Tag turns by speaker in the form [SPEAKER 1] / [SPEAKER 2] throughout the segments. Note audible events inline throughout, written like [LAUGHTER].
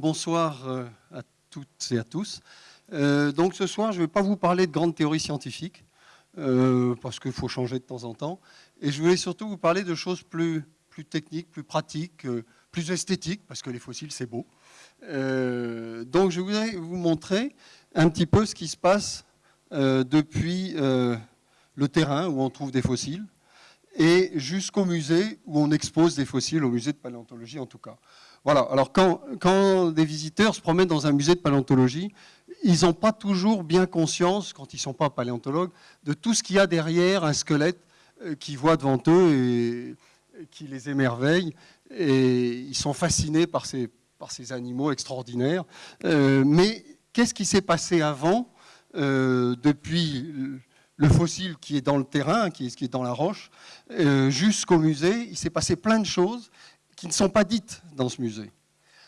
[SPEAKER 1] Bonsoir euh, à toutes et à tous. Euh, donc ce soir, je ne vais pas vous parler de grandes théories scientifiques, euh, parce qu'il faut changer de temps en temps. Et je voulais surtout vous parler de choses plus, plus techniques, plus pratiques, plus esthétiques, parce que les fossiles, c'est beau. donc je voudrais vous montrer un petit peu ce qui se passe depuis le terrain où on trouve des fossiles, et jusqu'au musée où on expose des fossiles, au musée de paléontologie en tout cas. Voilà, alors quand, quand, des visiteurs se promènent dans un musée de paléontologie, ils n'ont pas toujours bien conscience, quand ils ne sont pas paléontologues, de tout ce qu'il y a derrière un squelette euh, qui voit devant eux et qui les émerveille. Et ils sont fascinés par ces, animaux extraordinaires. Euh, mais qu'est-ce qui s'est passé avant, euh, depuis le fossile qui est dans le terrain, qui est, dans la roche, jusqu'au musée? Il s'est passé plein de choses qui ne sont pas dites dans ce musée.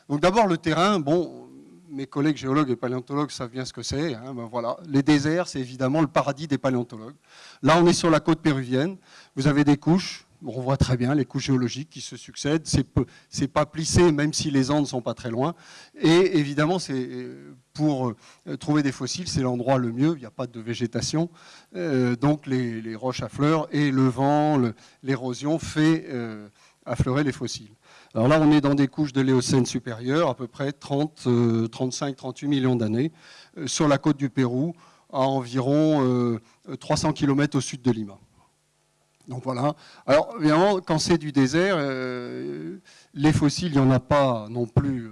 [SPEAKER 1] Donc d'abord le terrain, bon, mes collègues géologues et paléontologues savent bien ce que c'est. Hein, ben voilà. Les déserts, c'est évidemment le paradis des paléontologues. Là, on est sur la côte péruvienne. Vous avez des couches, on voit très bien les couches géologiques qui se succèdent. C'est pas plissé, même si les Andes ne sont pas très loin. Et évidemment, c'est pour euh, trouver des fossiles, c'est l'endroit le mieux. Il n'y a pas de végétation. Euh, donc les, roches à fleurs et le vent, l'érosion fait euh, affleurer les fossiles. Alors là, on est dans des couches de l'éocène supérieure, à peu près 30, 35, 38 millions d'années, euh, sur la côte du Pérou, à environ 300 euh, km au sud de Lima. Donc voilà. Alors évidemment, quand c'est du désert, euh, les fossiles, il n'y en a pas non plus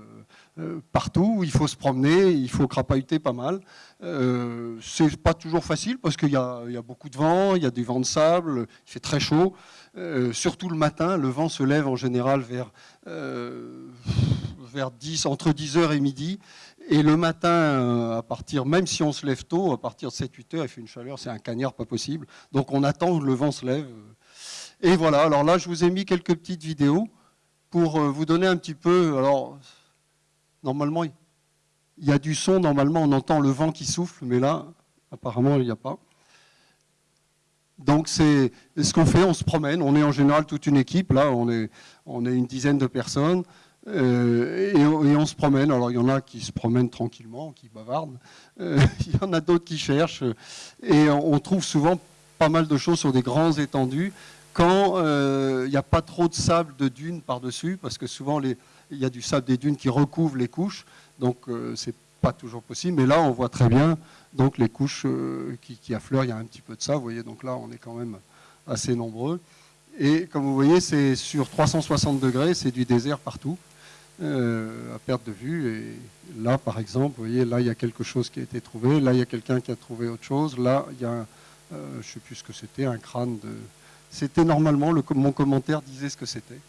[SPEAKER 1] partout. Il faut se promener, il faut crapahuter pas mal. Euh, c'est pas toujours facile parce qu'il y, a beaucoup de vent, il y a du vent de sable, il fait très chaud. Euh, surtout le matin, le vent se lève en général vers, euh, vers 10, entre 10h et midi. Et le matin, euh, à partir, même si on se lève tôt, à partir de 7-8 heures, il fait une chaleur, c'est un cagnard pas possible. Donc on attend que le vent se lève. Et voilà, alors là, je vous ai mis quelques petites vidéos pour vous donner un petit peu. Alors, normalement, il y a du son, normalement, on entend le vent qui souffle, mais là, apparemment, il n'y a pas. Donc c'est ce qu'on fait, on se promène, on est en général toute une équipe, là on est, on est une dizaine de personnes, euh, et, on, se promène. Alors il y en a qui se promènent tranquillement, qui bavardent, euh, [LAUGHS] il y en a d'autres qui cherchent, et on, trouve souvent pas mal de choses sur des grands étendues, quand euh, il n'y a pas trop de sable de dunes par-dessus, parce que souvent il y a du sable des dunes qui recouvre les couches, donc c'est pas toujours possible, mais là on voit très bien donc les couches qui, affleurent, il y a un petit peu de ça, vous voyez, donc là on est quand même assez nombreux. Et comme vous voyez, c'est sur 360 degrés, c'est du désert partout, euh, à perte de vue. Et là, par exemple, vous voyez, là il y a quelque chose qui a été trouvé, là il y a quelqu'un qui a trouvé autre chose, là il y a, euh, je ne sais plus ce que c'était, un crâne de... C'était normalement, le, mon commentaire disait ce que c'était.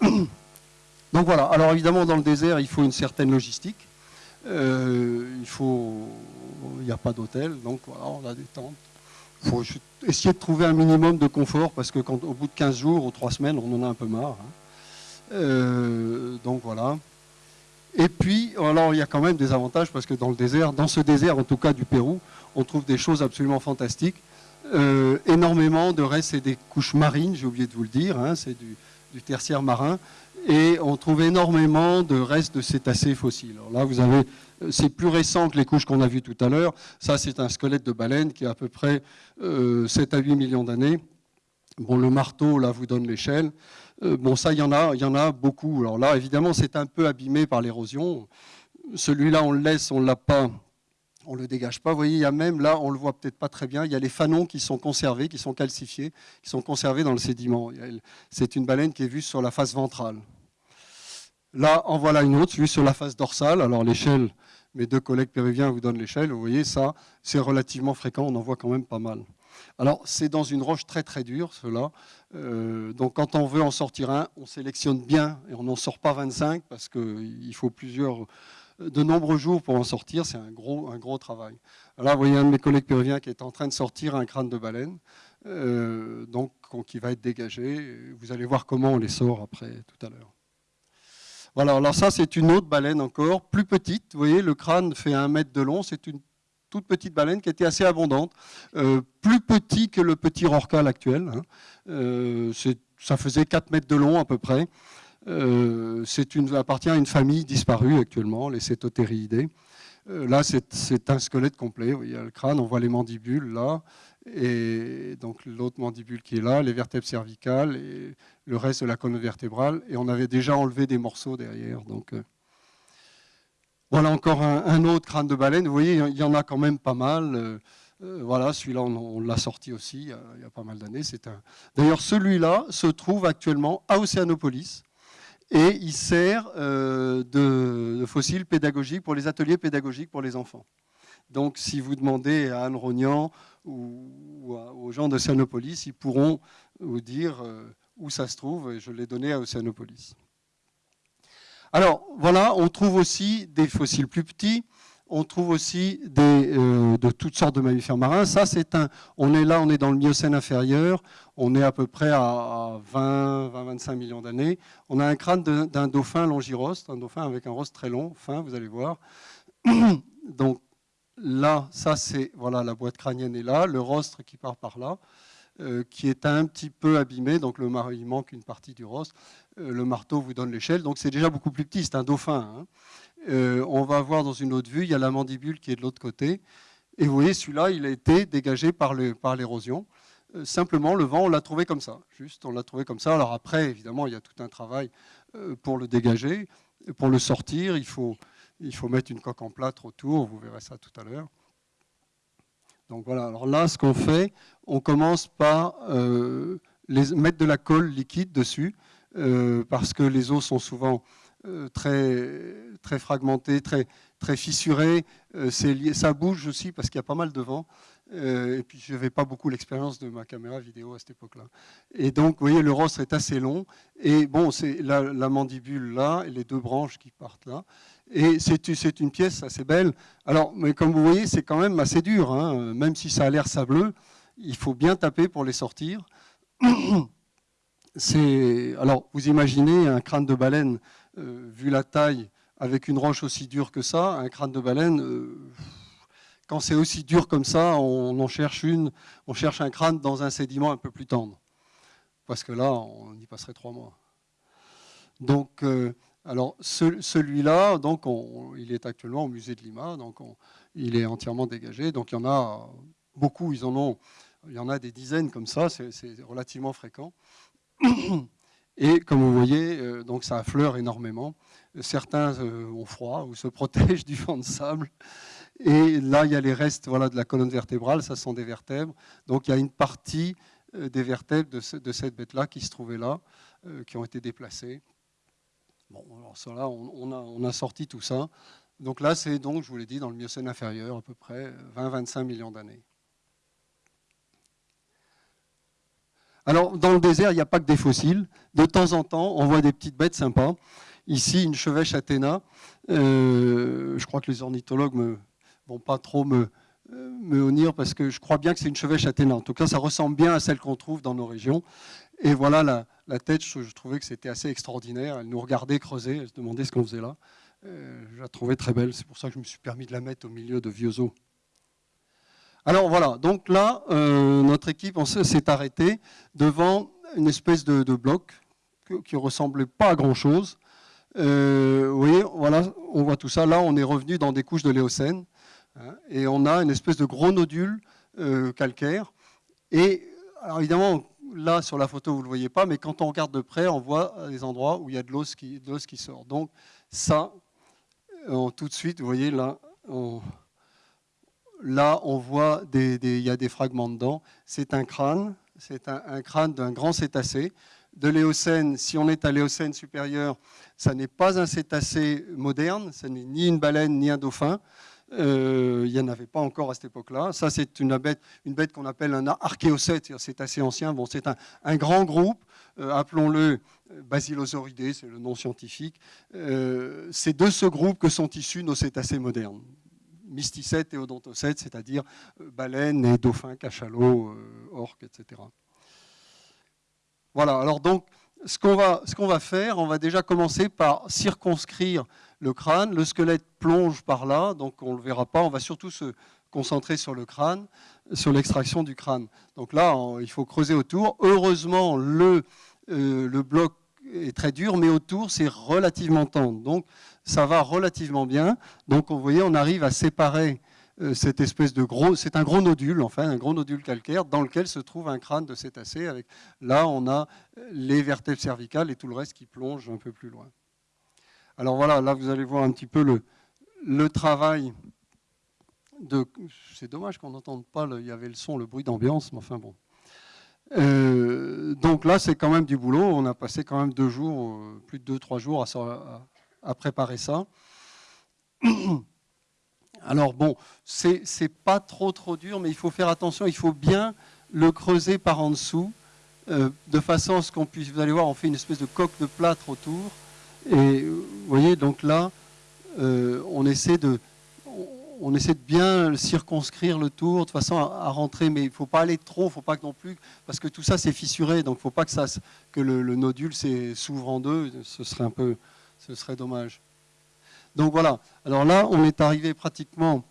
[SPEAKER 1] [COUGHS] Donc voilà, alors évidemment dans le désert, il faut une certaine logistique. il faut il n'y a pas d'hôtel, donc voilà, on a des tentes. Il faut essayer de trouver un minimum de confort, parce que quand, au bout de 15 jours ou 3 semaines, on en a un peu marre. Hein. Euh, donc voilà. Et puis, alors il y a quand même des avantages, parce que dans le désert, dans ce désert en tout cas du Pérou, on trouve des choses absolument fantastiques. Euh, énormément de restes et des couches marines, j'ai oublié de vous le dire, hein, c'est du, tertiaire marin, et on trouve énormément de restes de cétacés fossiles. Alors là, vous avez c'est plus récent que les couches qu'on a vues tout à l'heure. Ça, c'est un squelette de baleine qui a à peu près 7 euh, à 8 millions d'années. Bon, le marteau, là, vous donne l'échelle. Euh, bon, ça, il y en a, y en a beaucoup. Alors là, évidemment, c'est un peu abîmé par l'érosion. Celui-là, on le laisse, on ne l'a pas, on ne le dégage pas. Vous voyez, il y a même, là, on le voit peut-être pas très bien, il y a les fanons qui sont conservés, qui sont calcifiés, qui sont conservés dans le sédiment. C'est une baleine qui est vue sur la face ventrale. Là, en voilà une autre, vue sur la face dorsale. Alors l'échelle, mes deux collègues péruviens vous donnent l'échelle. Vous voyez, ça, c'est relativement fréquent, on en voit quand même pas mal. Alors, c'est dans une roche très très dure, cela. Euh, donc, quand on veut en sortir un, on sélectionne bien et on n'en sort pas 25 parce qu'il faut plusieurs, de nombreux jours pour en sortir. C'est un gros, un gros travail. Là, vous voyez un de mes collègues péruviens qui est en train de sortir un crâne de baleine. donc qui va être dégagé. Vous allez voir comment on les sort après tout à l'heure. Voilà, alors ça c'est une autre baleine encore, plus petite. Vous voyez, le crâne fait un mètre de long. C'est une toute petite baleine qui était assez abondante, plus petit que le petit rorqual actuel. Hein. ça faisait 4 mètres de long à peu près. Euh, une, appartient à une famille disparue actuellement, les cétotériidés. Euh, là, c'est un squelette complet. Il y a le crâne, on voit les mandibules là, et donc l'autre mandibule qui est là, les vertèbres cervicales et le reste de la colonne vertébrale. Et on avait déjà enlevé des morceaux derrière. Donc, euh, voilà encore un, autre crâne de baleine. Vous voyez, il y en a quand même pas mal. voilà, celui-là, on, l'a sorti aussi il y, a, il y a pas mal d'années. D'ailleurs, celui-là se trouve actuellement à Océanopolis et il sert euh, de, fossile pédagogique pour les ateliers pédagogiques pour les enfants. Donc si vous demandez à Anne Rognan ou, aux gens d'Océanopolis, ils pourront vous dire euh, où ça se trouve, et je l'ai donné à Océanopolis. Alors voilà, on trouve aussi des fossiles plus petits, on trouve aussi euh, de toutes sortes de mammifères marins. Ça, c'est un. On est là, on est dans le Miocène inférieur. On est à peu près à 20-25 millions d'années. On a un crâne d'un dauphin longiroste, un dauphin avec un rostre très long, fin, vous allez voir. Donc là, ça c'est voilà la boîte crânienne est là, le rostre qui part par là. Euh, qui est un petit peu abîmé, donc le, il manque une partie du rostre. Euh, le marteau vous donne l'échelle, donc c'est déjà beaucoup plus petit, c'est un dauphin. Hein. Euh, on va voir dans une autre vue, il y a la mandibule qui est de l'autre côté. Et vous voyez, celui-là, il a été dégagé par l'érosion. Euh, simplement, le vent, on l'a trouvé comme ça. Juste, on l'a trouvé comme ça. Alors après, évidemment, il y a tout un travail pour le dégager. Pour le sortir, il faut, il faut mettre une coque en plâtre autour. Vous verrez ça tout à l'heure. Donc voilà, alors là, ce qu'on fait, on commence par les, mettre de la colle liquide dessus, parce que les os sont souvent euh, très, très fragmenté, très, très fissuré. Euh, ça bouge aussi parce qu'il y a pas mal de vent. Euh, et puis je n'avais pas beaucoup l'expérience de ma caméra vidéo à cette époque-là. Et donc, vous voyez, le rostre est assez long. Et bon, c'est la, mandibule là et les deux branches qui partent là. Et c'est une pièce assez belle. Alors, mais comme vous voyez, c'est quand même assez dur. Hein. Même si ça a l'air sableux, il faut bien taper pour les sortir. [CLEARS THROAT] Alors, vous imaginez un crâne de baleine euh, vu la taille, avec une roche aussi dure que ça, un crâne de baleine, euh, quand c'est aussi dur comme ça, on en cherche une, on cherche un crâne dans un sédiment un peu plus tendre. Parce que là, on y passerait trois mois. Donc, euh, alors celui-là, donc il est actuellement au musée de Lima, donc il est entièrement dégagé. Donc il y en a beaucoup, ils en ont, il y en a des dizaines comme ça, c'est relativement fréquent. Et comme vous voyez, euh, donc ça affleure énormément. Certains euh, ont froid ou se [LAUGHS] protègent du vent de sable. Et là, il y a les restes voilà, de la colonne vertébrale, ça sont des vertèbres. Donc il y a une partie euh, des vertèbres de, cette bête-là qui se trouvait là, qui ont été déplacées. Bon, alors ça là, on, a, on a sorti tout ça. Donc là, c'est donc, je vous l'ai dit, dans le Miocène inférieur, à peu près 20-25 millions d'années. Alors, dans le désert, il n'y a pas que des fossiles. De temps en temps, on voit des petites bêtes sympas. Ici, une chevêche Athéna. Euh, je crois que les ornithologues ne vont pas trop me, euh, me honir parce que je crois bien que c'est une chevêche Athéna. En tout cas, ça ressemble bien à celle qu'on trouve dans nos régions. Et voilà la, tête, je, trouvais que c'était assez extraordinaire. Elle nous regardait creuser, elle se demandait ce qu'on faisait là. Euh, je la trouvais très belle, c'est pour ça que je me suis permis de la mettre au milieu de vieux os. Alors voilà, donc là, euh, notre équipe s'est arrêtée devant une espèce de, bloc qui ne ressemblait pas à grand-chose. Euh, vous voyez, voilà, on voit tout ça. Là, on est revenu dans des couches de l'éocène. Hein, et on a une espèce de gros nodule calcaire. Et alors évidemment, là, sur la photo, vous ne le voyez pas, mais quand on regarde de près, on voit des endroits où il y a de l'os qui, sort. Donc ça, tout de suite, vous voyez là, on, voit des, y a des fragments dedans. C'est un crâne, c'est un, crâne d'un grand cétacé. De l'éocène, si on est à l'éocène supérieur, ça n'est pas un cétacé moderne, ce n'est ni une baleine ni un dauphin. Euh, il n'y en avait pas encore à cette époque-là. Ça, c'est une bête, une bête qu'on appelle un archéocète, c'est assez ancien. Bon, c'est un, grand groupe, euh, appelons-le Basilosauridés, c'est le nom scientifique. Euh, c'est de ce groupe que sont issus nos cétacés modernes mysticètes et odontocètes, c'est-à-dire baleines et dauphins, cachalots, orques, etc. Voilà, alors donc, ce qu'on va, va, faire, on va déjà commencer par circonscrire le crâne. Le squelette plonge par là, donc on ne le verra pas. On va surtout se concentrer sur le crâne, sur l'extraction du crâne. Donc là, il faut creuser autour. Heureusement, le, euh, le bloc est très dur, mais autour, c'est relativement tendre. Donc, ça va relativement bien. Donc, vous voyez, on arrive à séparer euh, cette espèce de gros, c'est un gros nodule, enfin, un gros nodule calcaire dans lequel se trouve un crâne de cétacé. Avec, là, on a les vertèbres cervicales et tout le reste qui plonge un peu plus loin. Alors voilà, là, vous allez voir un petit peu le, le travail de... C'est dommage qu'on n'entende pas, il y avait le son, le bruit d'ambiance, mais enfin bon. Euh, donc là, c'est quand même du boulot. On a passé quand même deux jours, euh, plus de deux, trois jours à, à préparer ça. [CLEARS THROAT] Alors bon, c'est pas trop trop dur, mais il faut faire attention, il faut bien le creuser par en dessous, euh, de façon à ce qu'on puisse, vous allez voir, on fait une espèce de coque de plâtre autour, et vous voyez, donc là, euh, on essaie de on essaie de bien circonscrire le tour de façon à, rentrer, mais il ne faut pas aller trop, faut pas non plus, parce que tout ça c'est fissuré, donc il ne faut pas que, ça, que le, nodule s'ouvre en deux, ce serait un peu, ce serait dommage. Donc voilà, alors là, on est arrivé pratiquement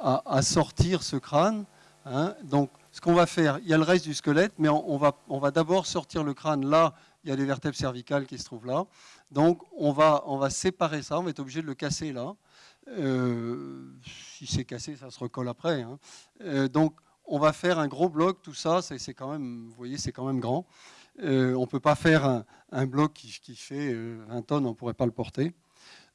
[SPEAKER 1] à, sortir ce crâne. Hein. Donc ce qu'on va faire, il y a le reste du squelette, mais on, va, on va d'abord sortir le crâne. Là, il y a les vertèbres cervicales qui se trouvent là. Donc on va, on va séparer ça, on va être obligé de le casser là. Euh, si c'est cassé, ça se recolle après. Hein. Euh, donc on va faire un gros bloc, tout ça, c'est quand même, vous voyez, c'est quand même grand. Euh, on ne peut pas faire un, bloc qui, qui fait 20 tonnes, on ne pourrait pas le porter.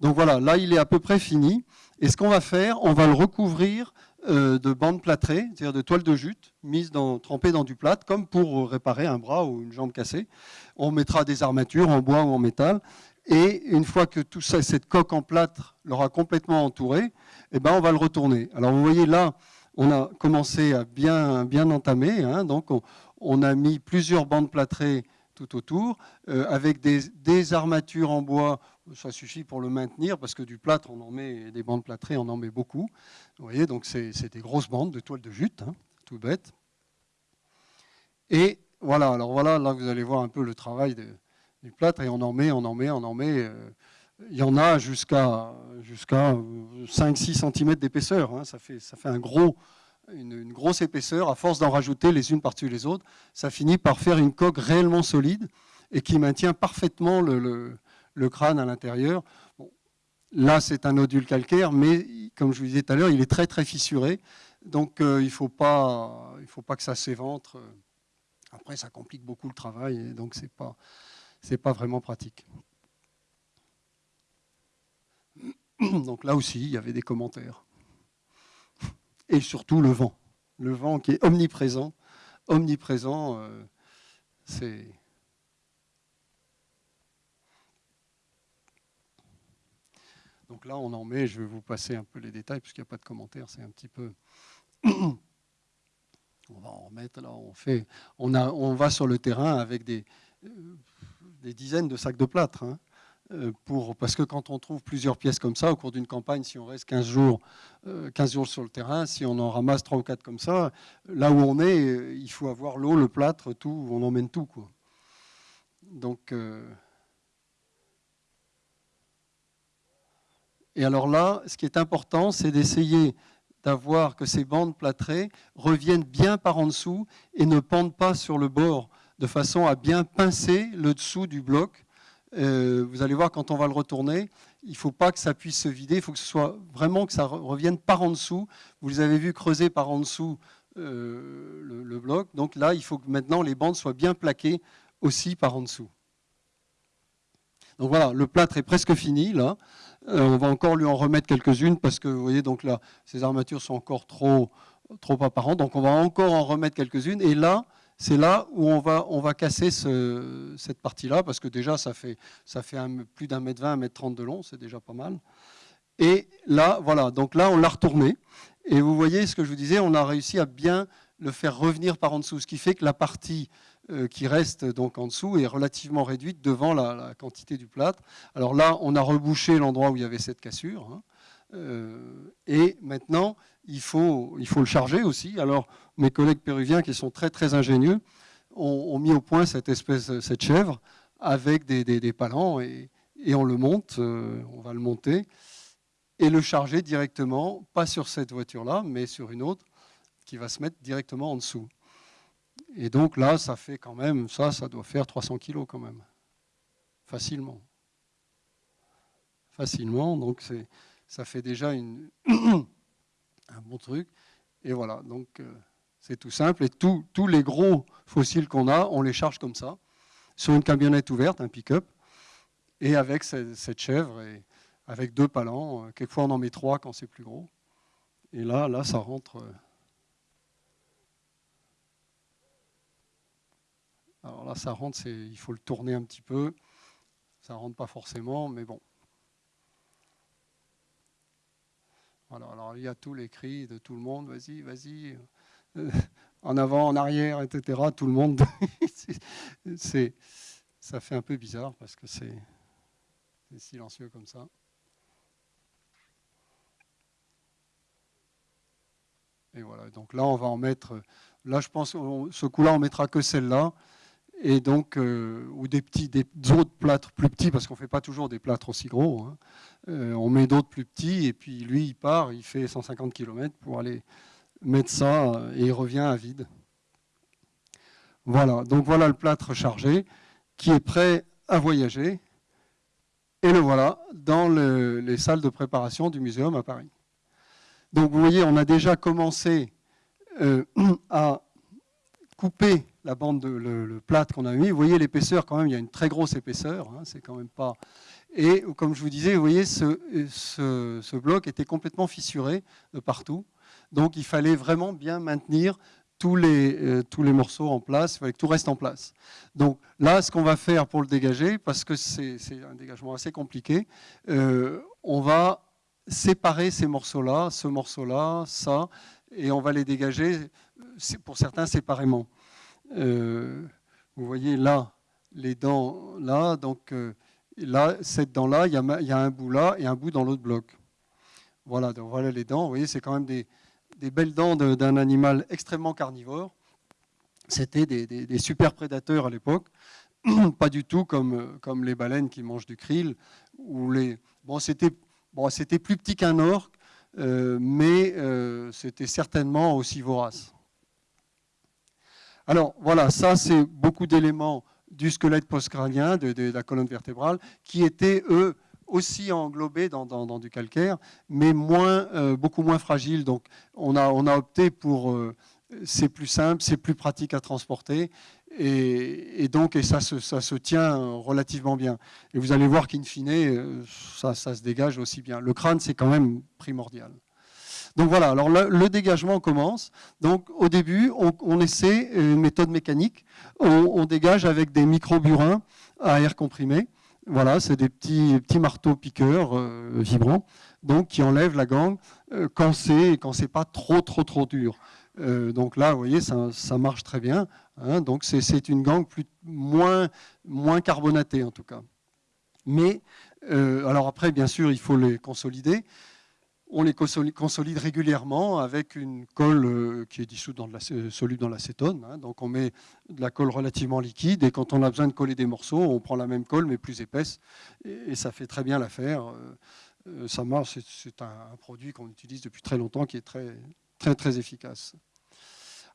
[SPEAKER 1] Donc voilà, là il est à peu près fini. Et ce qu'on va faire, on va le recouvrir euh, de bandes plâtrées, c'est-à-dire de toiles de jute, mises dans, trempées dans du plâtre, comme pour réparer un bras ou une jambe cassée. On mettra des armatures en bois ou en métal. Et une fois que tout ça, cette coque en plâtre l'aura complètement entouré, eh ben on va le retourner. Alors vous voyez là, on a commencé à bien, bien entamer. Hein. donc on, a mis plusieurs bandes plâtrées tout autour, euh, avec des, armatures en bois, ça suffit pour le maintenir, parce que du plâtre, on en met, des bandes plâtrées, on en met beaucoup. Vous voyez, donc c'est des grosses bandes de toile de jute, hein, tout bête. Et voilà, alors voilà, là vous allez voir un peu le travail du plâtre, et on en met, on en met, on en met. Euh, il y en a jusqu'à jusqu'à 5-6 cm d'épaisseur, hein. ça, fait, ça fait un gros, une, grosse épaisseur, à force d'en rajouter les unes par-dessus les autres, ça finit par faire une coque réellement solide et qui maintient parfaitement le, crâne à l'intérieur. là, c'est un nodule calcaire, mais comme je vous disais tout à l'heure, il est très très fissuré, donc euh, il ne faut, pas, faut pas que ça s'éventre. Après, ça complique beaucoup le travail, donc ce n'est pas, pas vraiment pratique. [CLEARS THROAT] Donc là aussi, il y avait des commentaires et surtout le vent. Le vent qui est omniprésent. Omniprésent, euh, c'est... Donc là, on en met, je vais vous passer un peu les détails, puisqu'il n'y a pas de commentaires, c'est un petit peu... [CLEARS THROAT] on va en remettre, là, on fait... On, va sur le terrain avec des, euh, dizaines de sacs de plâtre. Hein. Euh, parce que quand on trouve plusieurs pièces comme ça au cours d'une campagne, si on reste 15 jours, 15 euh, jours sur le terrain, si on en ramasse 3 ou 4 comme ça, là où on est, il faut avoir l'eau, le plâtre, tout, on emmène tout. Donc, Et alors là, ce qui est important, c'est d'essayer d'avoir que ces bandes plâtrées reviennent bien par en dessous et ne pendent pas sur le bord, de façon à bien pincer le dessous du bloc euh, vous allez voir, quand on va le retourner, il ne faut pas que ça puisse se vider, il faut que ce soit vraiment que ça revienne par en dessous. Vous les avez vu creuser par en dessous euh, le, bloc. Donc là, il faut que maintenant les bandes soient bien plaquées aussi par en dessous. Donc voilà, le plâtre est presque fini là. Euh, on va encore lui en remettre quelques-unes parce que vous voyez, donc là, ces armatures sont encore trop, trop apparentes. Donc on va encore en remettre quelques-unes. Et là, c'est là où on va, casser cette partie-là, parce que déjà, ça fait, ça fait plus d'un mètre vingt, un mètre trente de long, c'est déjà pas mal. Et là, voilà, donc là, on l'a retourné. Et vous voyez ce que je vous disais, on a réussi à bien le faire revenir par en dessous, ce qui fait que la partie qui reste donc en dessous est relativement réduite devant la, quantité du plâtre. Alors là, on a rebouché l'endroit où il y avait cette cassure. Hein. et maintenant, il faut, il faut le charger aussi. Alors, mes collègues péruviens qui sont très très ingénieux ont, mis au point cette espèce, cette chèvre avec des, des, palans et, et, on le monte, on va le monter et le charger directement, pas sur cette voiture-là, mais sur une autre qui va se mettre directement en dessous. Et donc là, ça fait quand même, ça, ça doit faire 300 kilos quand même, facilement. Facilement, donc ça fait déjà une, [COUGHS] un bon truc. Et voilà, donc euh, c'est tout simple. Et tous les gros fossiles qu'on a, on les charge comme ça, sur une camionnette ouverte, un pick-up, et avec cette, chèvre, et avec deux palans. Euh, quelquefois, on en met trois quand c'est plus gros. Et là, là, ça rentre. Euh, Alors là, ça rentre, il faut le tourner un petit peu. Ça rentre pas forcément, mais bon. Voilà, alors il y a tous les cris de tout le monde, vas-y, vas-y, euh, en avant, en arrière, etc. Tout le monde, [LAUGHS] ça fait un peu bizarre parce que c'est silencieux comme ça. Et voilà, donc là, on va en mettre, là, je pense, ce coup-là, on mettra que celle-là et donc, euh, ou des petits, des autres plâtres plus petits, parce qu'on ne fait pas toujours des plâtres aussi gros. Hein. Euh, on met d'autres plus petits, et puis lui, il part, il fait 150 km pour aller mettre ça, et il revient à vide. Voilà, donc voilà le plâtre chargé, qui est prêt à voyager. Et le voilà dans les salles de préparation du muséum à Paris. Donc vous voyez, on a déjà commencé euh, [CLEARS THROAT] à couper la bande, de, le, plâtre qu'on a mis. Vous voyez l'épaisseur quand même, il y a une très grosse épaisseur. Hein, c'est quand même pas. Et comme je vous disais, vous voyez, ce, ce, bloc était complètement fissuré de partout. Donc il fallait vraiment bien maintenir tous les, euh, tous les morceaux en place, il fallait que tout reste en place. Donc là, ce qu'on va faire pour le dégager, parce que c'est un dégagement assez compliqué, euh, on va séparer ces morceaux-là, ce morceau-là, ça, et on va les dégager pour certains séparément. Euh, vous voyez là, les dents là, donc euh, là, cette dent-là, il y, a un bout là et un bout dans l'autre bloc. Voilà, donc voilà les dents. Vous voyez, c'est quand même des, belles dents d'un animal extrêmement carnivore. C'était des, super prédateurs à l'époque, [CLEARS THROAT] pas du tout comme, comme les baleines qui mangent du krill. Ou les... Bon, c'était bon, plus petit qu'un orque, mais c'était certainement aussi vorace. Alors voilà, ça c'est beaucoup d'éléments du squelette postcrânien, de, de, la colonne vertébrale, qui étaient, eux, aussi englobés dans, du calcaire, mais moins, euh, beaucoup moins fragiles. Donc on a, on a opté pour... Euh, c'est plus simple, c'est plus pratique à transporter, et, donc et ça, se, ça se tient relativement bien. Et vous allez voir qu'in fine, euh, ça, ça se dégage aussi bien. Le crâne, c'est quand même primordial. Donc voilà, alors le, dégagement commence. Donc au début, on, essaie une méthode mécanique. On, dégage avec des micro-burins à air comprimé. Voilà, c'est des petits, petits marteaux piqueurs euh, vibrants, donc qui enlèvent la gangue euh, quand c'est quand c'est pas trop trop trop dur. Euh, donc là, vous voyez, ça, marche très bien. Hein. donc c'est une gangue plus, moins, moins carbonatée en tout cas. Mais alors après, bien sûr, il faut les consolider on les consolide régulièrement avec une colle euh, qui est dissoute dans soluble dans l'acétone. Hein. donc on met de la colle relativement liquide et quand on a besoin de coller des morceaux, on prend la même colle mais plus épaisse et, ça fait très bien l'affaire. Euh, euh, ça marche, c'est un, produit qu'on utilise depuis très longtemps qui est très très très efficace.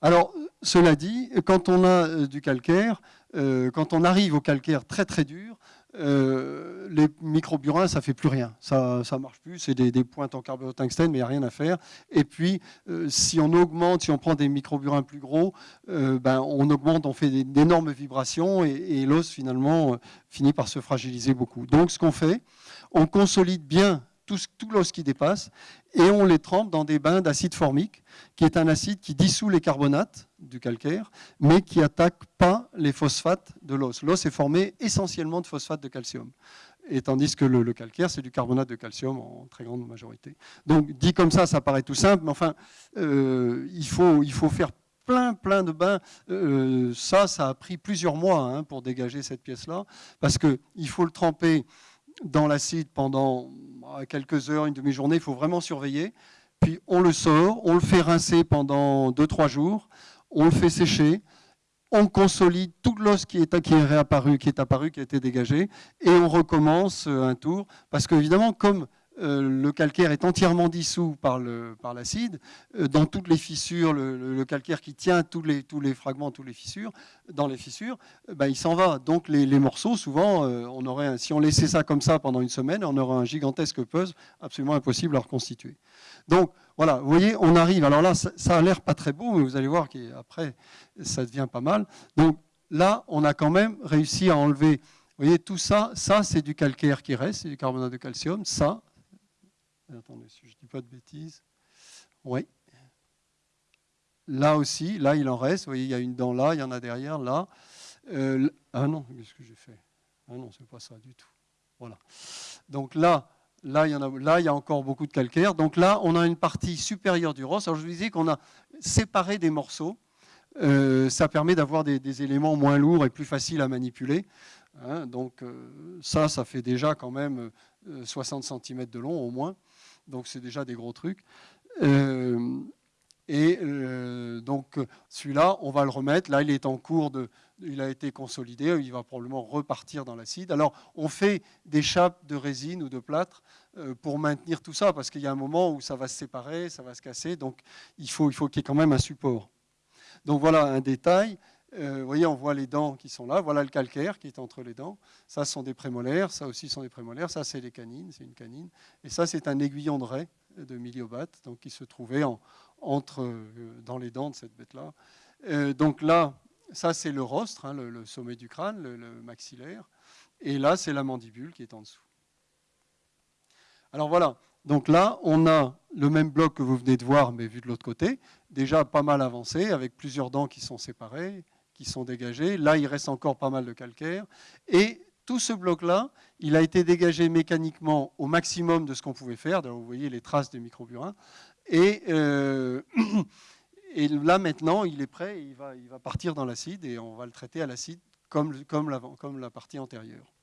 [SPEAKER 1] Alors, cela dit, quand on a du calcaire, quand on arrive au calcaire très très dur, euh, les microburins, ça fait plus rien. Ça ne marche plus. C'est des, pointes en carbotungstène, mais il n'y a rien à faire. Et puis, euh, si on augmente, si on prend des microburins plus gros, euh, ben, on augmente, on fait d'énormes vibrations et, l'os, finalement, finit par se fragiliser beaucoup. Donc, ce qu'on fait, on consolide bien tout, tout l'os qui dépasse et on les trempe dans des bains d'acide formique, qui est un acide qui dissout les carbonates du calcaire, mais qui attaque pas les phosphates de l'os. L'os est formé essentiellement de phosphate de calcium, et tandis que le, calcaire, c'est du carbonate de calcium en très grande majorité. Donc, dit comme ça, ça paraît tout simple, mais enfin, euh, il, faut, il faut faire plein, plein de bains. Euh, ça, ça a pris plusieurs mois hein, pour dégager cette pièce-là, parce qu'il faut le tremper dans l'acide pendant bah, quelques heures, une demi-journée, il faut vraiment surveiller. Puis on le sort, on le fait rincer pendant 2-3 jours, on le fait sécher, on consolide tout l'os qui est, qui est réapparu, qui est apparu, qui a été dégagé, et on recommence un tour. Parce qu'évidemment, comme euh, le calcaire est entièrement dissous par l'acide. Euh, dans toutes les fissures, le, calcaire qui tient tous les, fragments, toutes les fissures, dans les fissures, euh, ben, il s'en va. Donc les, morceaux, souvent, on aurait, si on laissait ça comme ça pendant une semaine, on aurait un gigantesque puzzle absolument impossible à reconstituer. Donc voilà, vous voyez, on arrive. Alors là, ça, ça a l'air pas très beau, mais vous allez voir qu'après, ça devient pas mal. Donc là, on a quand même réussi à enlever. Vous voyez, tout ça, ça c'est du calcaire qui reste, c'est du carbonate de calcium. Ça, Attendez, si je ne dis pas de bêtises. Oui. Là aussi, là il en reste. Vous voyez, il y a une dent là, il y en a derrière, là. Euh, ah non, qu'est-ce que j'ai fait Ah non, c'est pas ça du tout. Voilà. Donc là, là il, y a, encore beaucoup de calcaire. Donc là, on a une partie supérieure du rosse. Alors je vous disais qu'on a séparé des morceaux. Euh, ça permet d'avoir des, éléments moins lourds et plus faciles à manipuler. Hein. donc euh, ça, ça fait déjà quand même 60 cm de long au moins donc c'est déjà des gros trucs. Euh, et euh, donc celui-là, on va le remettre. Là, il est en cours de, il a été consolidé. Il va probablement repartir dans l'acide. Alors, on fait des chapes de résine ou de plâtre euh, pour maintenir tout ça, parce qu'il y a un moment où ça va se séparer, ça va se casser. Donc, il faut, il faut qu'il y ait quand même un support. Donc voilà un détail. Vous voyez, on voit les dents qui sont là. Voilà le calcaire qui est entre les dents. Ça, sont des prémolaires. Ça aussi sont des prémolaires. Ça, c'est les canines. C'est une canine. Et ça, c'est un aiguillon de raie de miliobate, donc qui se trouvait entre, euh, dans les dents de cette bête-là. Euh, donc là, ça, c'est le rostre, hein, le, sommet du crâne, le, maxillaire. Et là, c'est la mandibule qui est en dessous. Alors voilà. Donc là, on a le même bloc que vous venez de voir, mais vu de l'autre côté, déjà pas mal avancé, avec plusieurs dents qui sont séparées, qui sont dégagées. Là, il reste encore pas mal de calcaire. Et tout ce bloc-là, il a été dégagé mécaniquement au maximum de ce qu'on pouvait faire. vous voyez les traces de microburin. Et, euh, [CLEARS THROAT] là, maintenant, il est prêt, il va, partir dans l'acide et on va le traiter à l'acide comme, comme, la partie antérieure.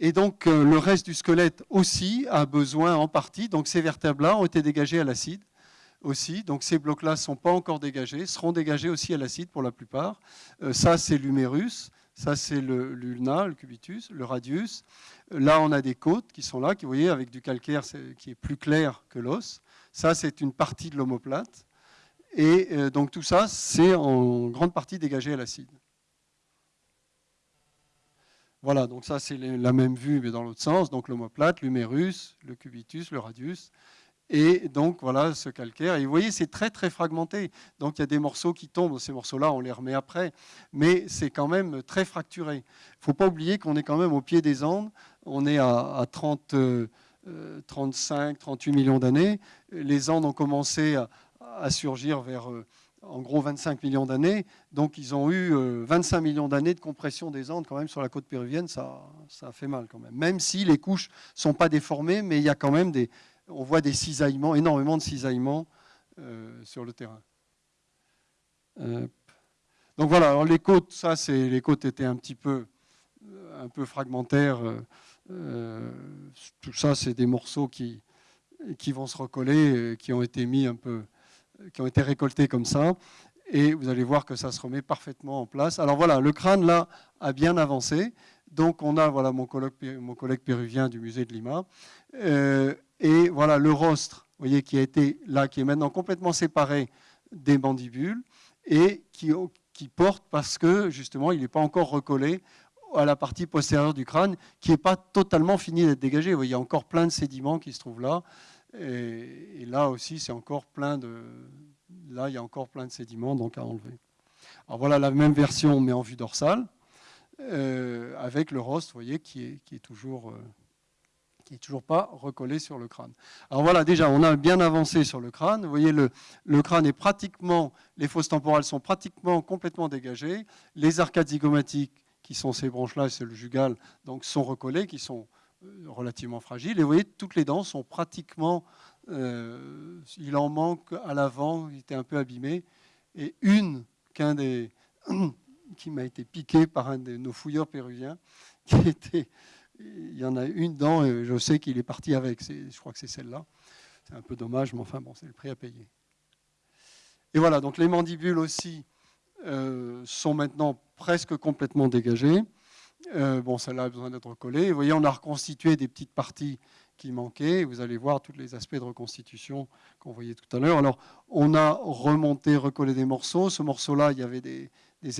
[SPEAKER 1] Et donc, euh, le reste du squelette aussi a besoin en partie. Donc, ces vertèbres-là ont été dégagés à l'acide aussi. Donc ces blocs-là ne sont pas encore dégagés, seront dégagés aussi à l'acide pour la plupart. Euh, ça, c'est l'humérus, ça, c'est l'ulna, le cubitus, le radius. Là, on a des côtes qui sont là, qui, vous voyez, avec du calcaire qui est plus clair que l'os. Ça, c'est une partie de l'omoplate. Et euh, donc tout ça, c'est en grande partie dégagé à l'acide. Voilà, donc ça c'est la même vue mais dans l'autre sens. Donc l'omoplate, l'humérus, le cubitus, le radius. Et donc voilà ce calcaire. Et vous voyez, c'est très très fragmenté. Donc il y a des morceaux qui tombent. Ces morceaux-là, on les remet après. Mais c'est quand même très fracturé. Il ne faut pas oublier qu'on est quand même au pied des Andes. On est à, 30, 35, 38 millions d'années. Les Andes ont commencé à, surgir vers euh, en gros 25 millions d'années. Donc ils ont eu 25 euh, millions d'années de compression des Andes quand même sur la côte péruvienne. Ça, ça fait mal quand même. Même si les couches ne sont pas déformées, mais il y a quand même des on voit des cisaillements, énormément de cisaillements euh, sur le terrain. donc voilà, les côtes, ça, c'est les côtes étaient un petit peu, euh, un peu fragmentaires. Euh, tout ça, c'est des morceaux qui, qui vont se recoller, qui ont été mis un peu, qui ont été récoltés comme ça. Et vous allez voir que ça se remet parfaitement en place. Alors voilà, le crâne là a bien avancé. Donc on a voilà mon collègue, péruvien du musée de Lima. Et voilà le rostre, voyez, qui a été là, qui est maintenant complètement séparé des mandibules et qui, porte parce que justement, il n'est pas encore recollé à la partie postérieure du crâne, qui n'est pas totalement fini d'être dégagé. il y a encore plein de sédiments qui se trouvent là. Et, là aussi, c'est encore plein de. Là, il y a encore plein de sédiments donc à enlever. Alors voilà la même version, mais en vue dorsale, euh, avec le rostre, vous voyez, qui est, toujours. Euh, qui n'est toujours pas recollé sur le crâne. Alors voilà, déjà, on a bien avancé sur le crâne. Vous voyez, le, crâne est pratiquement, les fosses temporales sont pratiquement complètement dégagées. Les arcades zygomatiques, qui sont ces branches-là, c'est le jugal, donc sont recollées, qui sont euh, relativement fragiles. Et vous voyez, toutes les dents sont pratiquement, il en manque à l'avant, il était un peu abîmé. Et une qu'un des, [CLEARS THROAT] qui m'a été piqué par un de nos fouilleurs péruviens. [LAUGHS] Il y en a une dedans, et je sais qu'il est parti avec. Je crois que c'est celle-là. C'est un peu dommage, mais enfin bon, c'est le prix à payer. Et voilà, donc les mandibules aussi euh, sont maintenant presque complètement dégagées. Euh, bon, celle-là a besoin d'être collée. Vous voyez, on a reconstitué des petites parties qui manquaient. Vous allez voir tous les aspects de reconstitution qu'on voyait tout à l'heure. Alors, on a remonté, recollé des morceaux. Ce morceau-là, il y avait des,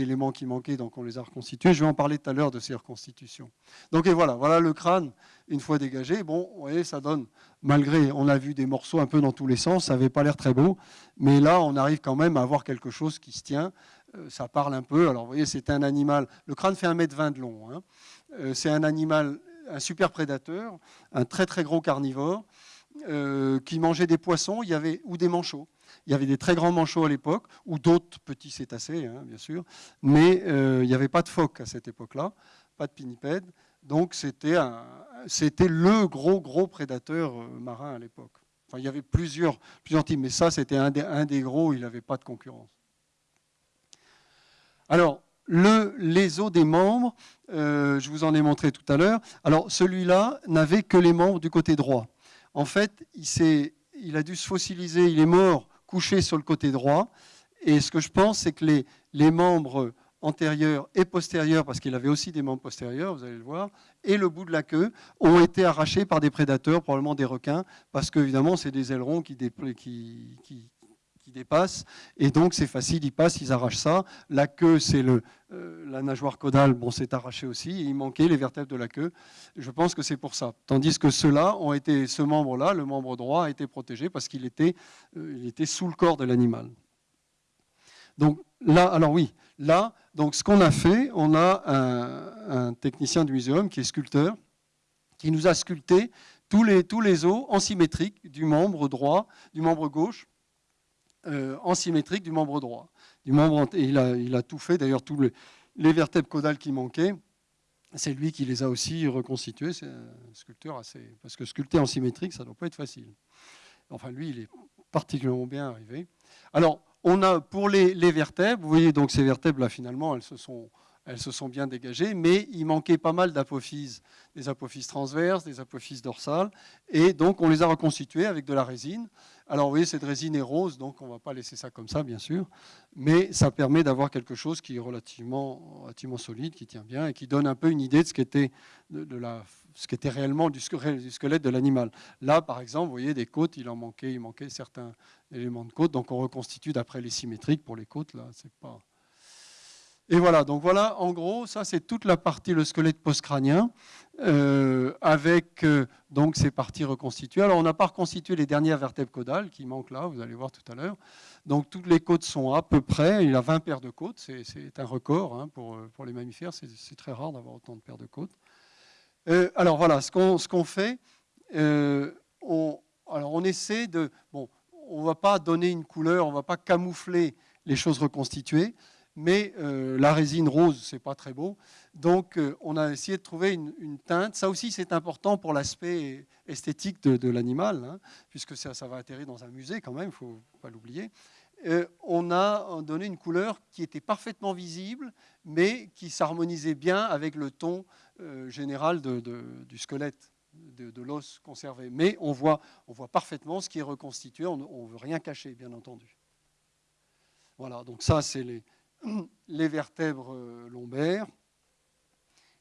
[SPEAKER 1] éléments qui manquaient, donc on les a reconstitués. Je vais en parler tout à l'heure de ces reconstitutions. Donc, et voilà, voilà le crâne, une fois dégagé. Bon, vous voyez, ça donne, malgré, on a vu des morceaux un peu dans tous les sens, ça n'avait pas l'air très beau, mais là, on arrive quand même à avoir quelque chose qui se tient. Euh, ça parle un peu. Alors, vous voyez, c'est un animal, le crâne fait 1m20 de long. Hein. Euh, c'est un animal un super prédateur, un très très gros carnivore, euh, qui mangeait des poissons il y avait, ou des manchots. Il y avait des très grands manchots à l'époque, ou d'autres petits cétacés, hein, bien sûr, mais euh, il n'y avait pas de phoques à cette époque-là, pas de pinnipèdes. Donc c'était le gros gros prédateur euh, marin à l'époque. Enfin, il y avait plusieurs, plusieurs types, mais ça c'était un, des gros, il n'avait pas de concurrence. Alors, les os des membres, je vous en ai montré tout à l'heure. Alors celui-là n'avait que les membres du côté droit. En fait, il, a dû se fossiliser, il est mort couché sur le côté droit. Et ce que je pense, c'est que les, membres antérieurs et postérieurs, parce qu'il avait aussi des membres postérieurs, vous allez le voir, et le bout de la queue, ont été arrachés par des prédateurs, probablement des requins, parce qu'évidemment, c'est des ailerons qui, qui dépassent. Et donc, c'est facile, ils passent, ils arrachent ça. La queue, c'est le, euh, la nageoire caudale, bon, c'est arraché aussi. il manquait les vertèbres de la queue. Je pense que c'est pour ça. Tandis que ceux-là ont été, ce membre-là, le membre droit, a été protégé parce qu'il était, euh, il était sous le corps de l'animal. Donc là, alors oui, là, donc ce qu'on a fait, on a un, un, technicien du muséum qui est sculpteur, qui nous a sculpté tous les, tous les os en symétrique du membre droit, du membre gauche, euh, en symétrique du membre droit. Du il, a, tout fait, d'ailleurs, tous les, vertèbres caudales qui manquaient, c'est lui qui les a aussi reconstitués. C'est un sculpteur assez. Parce que sculpter en symétrique, ça ne doit pas être facile. Enfin, lui, il est particulièrement bien arrivé. Alors, on a pour les, les vertèbres, vous voyez donc ces vertèbres-là, finalement, elles se sont elles se sont bien dégagées, mais il manquait pas mal d'apophyses, des apophyses transverses, des apophyses dorsales, et donc on les a reconstituées avec de la résine. Alors vous voyez, cette résine est rose, donc on ne va pas laisser ça comme ça, bien sûr, mais ça permet d'avoir quelque chose qui est relativement, solide, qui tient bien, et qui donne un peu une idée de ce qu'était réellement du squelette de l'animal. Là, par exemple, vous voyez, des côtes, il en manquait, il manquait certains éléments de côtes, donc on reconstitue d'après les symétriques pour les côtes, là, c'est pas... Et voilà, donc voilà, en gros, ça c'est toute la partie, le squelette postcrânien, euh, avec euh, donc ces parties reconstituées. Alors on n'a pas reconstitué les dernières vertèbres caudales qui manquent là, vous allez voir tout à l'heure. Donc toutes les côtes sont à peu près, il y a 20 paires de côtes, c'est un record hein, pour, pour, les mammifères, c'est très rare d'avoir autant de paires de côtes. Euh, alors voilà, ce qu'on fait, on, alors on essaie de... Bon, on ne va pas donner une couleur, on ne va pas camoufler les choses reconstituées, mais euh, la résine rose, c'est pas très beau. Donc, euh, on a essayé de trouver une, teinte. Ça aussi, c'est important pour l'aspect esthétique de, l'animal, hein, puisque ça, va atterrir dans un musée quand même, il ne faut pas l'oublier. Euh, on a donné une couleur qui était parfaitement visible, mais qui s'harmonisait bien avec le ton général du squelette, de, l'os conservé. Mais on voit, on voit parfaitement ce qui est reconstitué, on ne veut rien cacher, bien entendu. Voilà, donc ça, c'est les, les vertèbres euh, lombaires,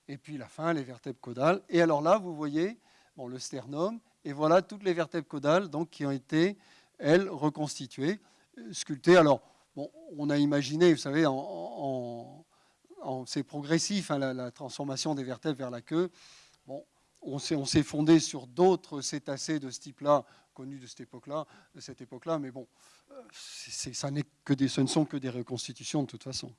[SPEAKER 1] et puis la fin, les vertèbres caudales. Et alors là, vous voyez bon, le sternum, et voilà toutes les vertèbres caudales donc, qui ont été, elles, reconstituées, euh, sculptées. Alors, bon, on a imaginé, vous savez, en, c'est progressif, hein, la, transformation des vertèbres vers la queue. Bon, on s'est fondé sur d'autres cétacés de ce type-là, connus de cette époque-là, cette époque-là, mais bon, ça que des, ce ne sont que des reconstitutions de toute façon.